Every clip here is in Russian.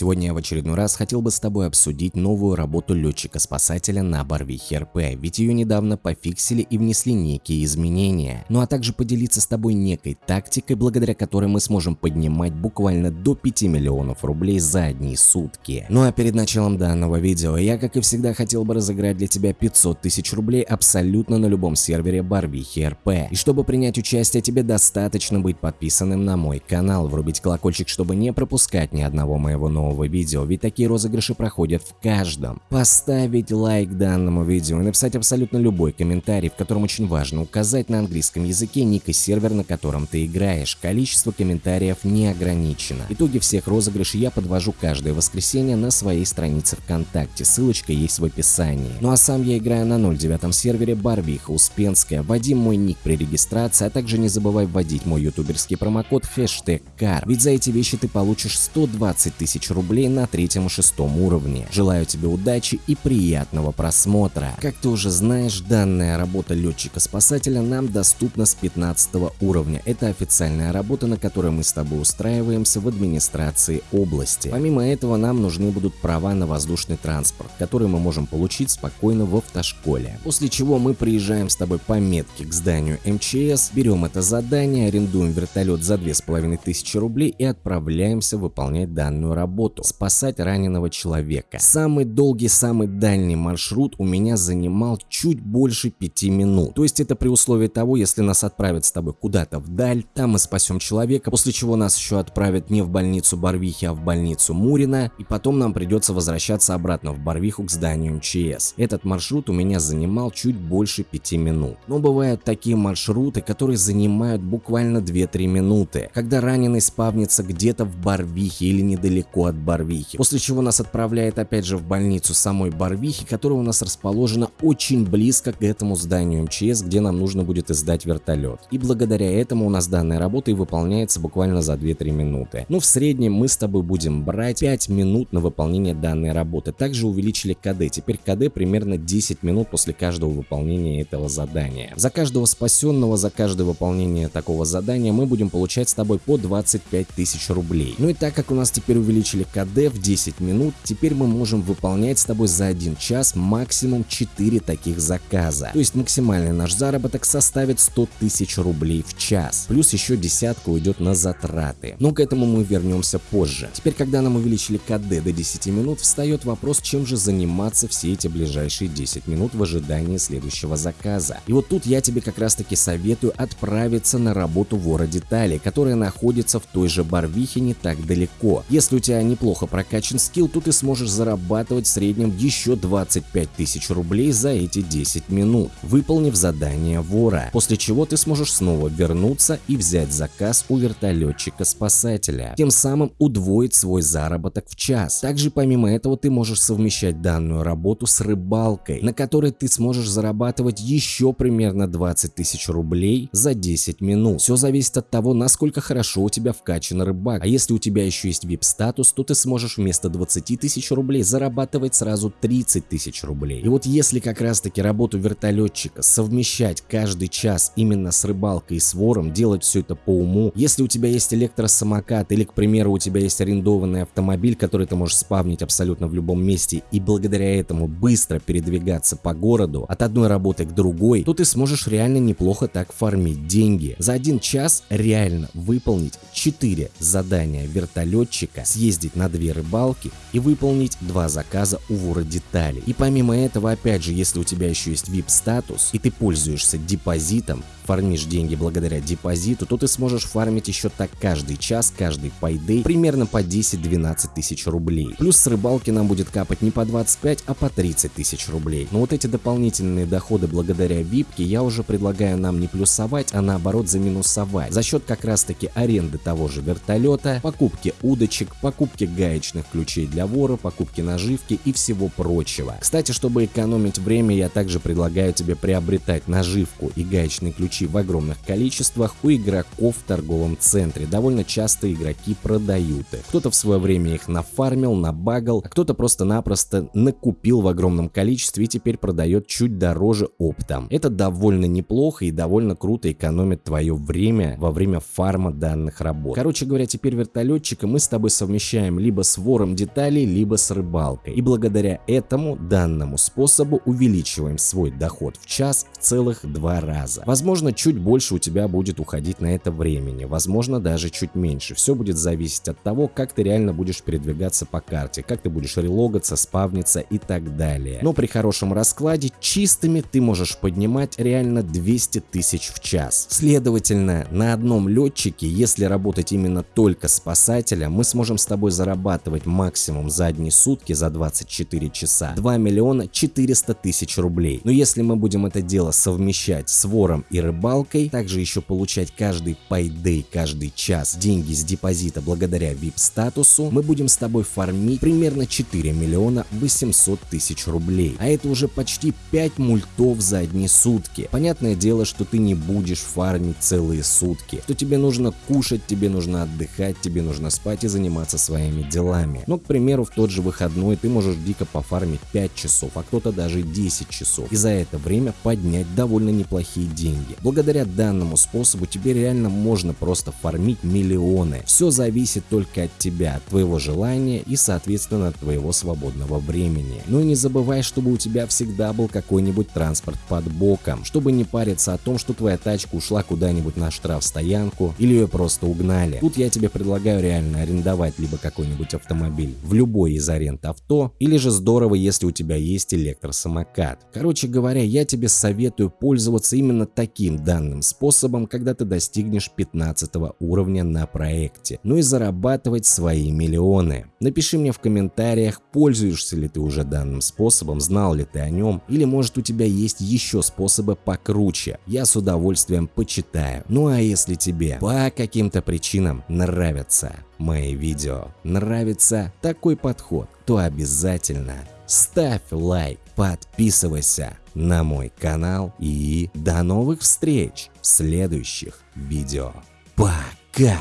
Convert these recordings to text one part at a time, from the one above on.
Сегодня я в очередной раз хотел бы с тобой обсудить новую работу летчика-спасателя на Барвихе РП, ведь ее недавно пофиксили и внесли некие изменения. Ну а также поделиться с тобой некой тактикой, благодаря которой мы сможем поднимать буквально до 5 миллионов рублей за одни сутки. Ну а перед началом данного видео я, как и всегда, хотел бы разыграть для тебя 500 тысяч рублей абсолютно на любом сервере Барвихи РП. И чтобы принять участие, тебе достаточно быть подписанным на мой канал, врубить колокольчик, чтобы не пропускать ни одного моего нового видео, ведь такие розыгрыши проходят в каждом. Поставить лайк данному видео и написать абсолютно любой комментарий, в котором очень важно указать на английском языке ник и сервер, на котором ты играешь. Количество комментариев не ограничено. Итоги всех розыгрышей я подвожу каждое воскресенье на своей странице ВКонтакте, ссылочка есть в описании. Ну а сам я играю на 09 сервере Барвиха Успенская, вводи мой ник при регистрации, а также не забывай вводить мой ютуберский промокод хэштег CAR, ведь за эти вещи ты получишь 120 тысяч рублей на третьем и шестом уровне. Желаю тебе удачи и приятного просмотра. Как ты уже знаешь, данная работа летчика-спасателя нам доступна с 15 уровня. Это официальная работа, на которой мы с тобой устраиваемся в администрации области. Помимо этого нам нужны будут права на воздушный транспорт, которые мы можем получить спокойно в автошколе. После чего мы приезжаем с тобой по метке к зданию МЧС, берем это задание, арендуем вертолет за 2500 рублей и отправляемся выполнять данную работу – спасать раненого человека. Самый долгий, самый дальний маршрут у меня занимал чуть больше 5 минут. То есть это при условии того, если нас отправят с тобой куда-то вдаль, там мы спасем человека, после чего нас еще отправят не в больницу Барвихи, а в больницу Мурина, и потом нам придется возвращаться обратно в Барвиху к зданию МЧС. Этот маршрут у меня занимал чуть больше 5 минут. Но бывают такие маршруты, которые занимают буквально 2-3 минуты, когда раненый спавнится где-то в Барвихе или недалеко от Барвихи, после чего нас отправляет опять же в больницу самой Барвихи, которая у нас расположена очень близко к этому зданию МЧС, где нам нужно будет издать вертолет. И благодаря этому у нас данная работа и выполняется буквально за 2-3 минуты. Ну в среднем мы с тобой будем брать 5 минут на выполнение данной работы. Также увеличили КД, теперь КД примерно 10 минут после каждого выполнения этого задания. За каждого спасенного, за каждое выполнение такого задания мы будем получать с тобой по 25 тысяч рублей. Ну и так как у нас теперь увеличили КД в 10 минут, теперь мы можем выполнять с тобой за 1 час максимум 4 таких заказа. То есть максимальный наш заработок составит 100 тысяч рублей в час. Плюс еще десятка уйдет на затраты. Но к этому мы вернемся позже. Теперь, когда нам увеличили КД до 10 минут, встает вопрос, чем же заниматься все эти ближайшие 10 минут в ожидании следующего заказа. И вот тут я тебе как раз таки советую отправиться на работу в Детали, которая находится в той же Барвихе не так далеко. Если у тебя неплохо прокачан скилл, то ты сможешь зарабатывать в среднем еще 25 тысяч рублей за эти 10 минут, выполнив задание вора, после чего ты сможешь снова вернуться и взять заказ у вертолетчика-спасателя, тем самым удвоить свой заработок в час. Также помимо этого ты можешь совмещать данную работу с рыбалкой, на которой ты сможешь зарабатывать еще примерно 20 тысяч рублей за 10 минут. Все зависит от того, насколько хорошо у тебя вкачан рыбак. А если у тебя еще есть VIP-статус, то ты сможешь вместо 20 тысяч рублей зарабатывать сразу 30 тысяч рублей. И вот если как раз таки работу вертолетчика совмещать каждый час именно с рыбалкой и с вором, делать все это по уму, если у тебя есть электросамокат или, к примеру, у тебя есть арендованный автомобиль, который ты можешь спавнить абсолютно в любом месте и благодаря этому быстро передвигаться по городу от одной работы к другой, то ты сможешь реально неплохо так фармить деньги. За один час реально выполнить 4 задания вертолетчика, съездить на две рыбалки и выполнить два заказа у вора деталей. И помимо этого, опять же, если у тебя еще есть VIP статус и ты пользуешься депозитом, фармишь деньги благодаря депозиту, то ты сможешь фармить еще так каждый час, каждый пайдей примерно по 10-12 тысяч рублей. Плюс с рыбалки нам будет капать не по 25, а по 30 тысяч рублей. Но вот эти дополнительные доходы благодаря випке я уже предлагаю нам не плюсовать, а наоборот заминусовать. За счет как раз таки аренды того же вертолета, покупки удочек, покупки гаечных ключей для вора, покупки наживки и всего прочего. Кстати, чтобы экономить время, я также предлагаю тебе приобретать наживку и гаечные ключи в огромных количествах у игроков в торговом центре. Довольно часто игроки продают их. Кто-то в свое время их нафармил, набагал, а кто-то просто-напросто накупил в огромном количестве и теперь продает чуть дороже оптом. Это довольно неплохо и довольно круто экономит твое время во время фарма данных работ. Короче говоря, теперь вертолетчика мы с тобой совмещаем совмещаем либо с вором деталей, либо с рыбалкой. И благодаря этому данному способу увеличиваем свой доход в час в целых два раза. Возможно, чуть больше у тебя будет уходить на это времени, возможно, даже чуть меньше. Все будет зависеть от того, как ты реально будешь передвигаться по карте, как ты будешь релогаться, спавниться и так далее. Но при хорошем раскладе чистыми ты можешь поднимать реально 200 тысяч в час. Следовательно, на одном летчике, если работать именно только спасателя, мы сможем с тобой зарабатывать максимум за одни сутки, за 24 часа, 2 миллиона 400 тысяч рублей. Но если мы будем это дело совмещать с вором и рыбалкой, также еще получать каждый пайдей, каждый час деньги с депозита благодаря VIP статусу, мы будем с тобой фармить примерно 4 миллиона 800 тысяч рублей. А это уже почти 5 мультов за одни сутки. Понятное дело, что ты не будешь фармить целые сутки, что тебе нужно кушать, тебе нужно отдыхать, тебе нужно спать и заниматься своими делами. Но, к примеру, в тот же выходной ты можешь дико пофармить 5 часов, а кто-то даже 10 часов. И за это время поднять довольно неплохие деньги. Благодаря данному способу тебе реально можно просто фармить миллионы. Все зависит только от тебя, от твоего желания и, соответственно, от твоего свободного времени. Ну и не забывай, чтобы у тебя всегда был какой-нибудь транспорт под боком, чтобы не париться о том, что твоя тачка ушла куда-нибудь на штраф-стоянку или ее просто угнали. Тут я тебе предлагаю реально арендовать либо какой-нибудь автомобиль в любой из аренд авто, или же здорово, если у тебя есть электросамокат. Короче говоря, я тебе советую пользоваться именно таким данным способом, когда ты достигнешь 15 уровня на проекте, ну и зарабатывать свои миллионы. Напиши мне в комментариях, пользуешься ли ты уже данным способом, знал ли ты о нем, или может у тебя есть еще способы покруче. Я с удовольствием почитаю. Ну а если тебе по каким-то причинам нравятся мои видео, нравится такой подход, то обязательно ставь лайк, подписывайся на мой канал и до новых встреч в следующих видео. Пока!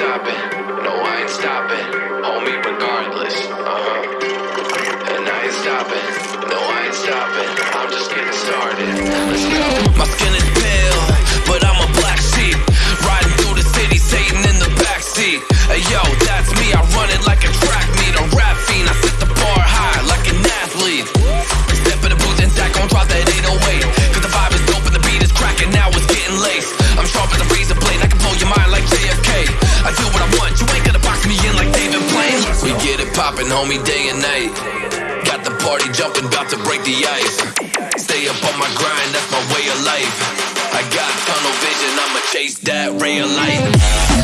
Stopping, no I ain't stopping, homie regardless, uh-huh. And I ain't stopping, no I ain't stopping, I'm just getting started, let's go. My homie, day and night. Got the party jumping, about to break the ice. Stay up on my grind, that's my way of life. I got tunnel vision, I'ma chase that ray of light.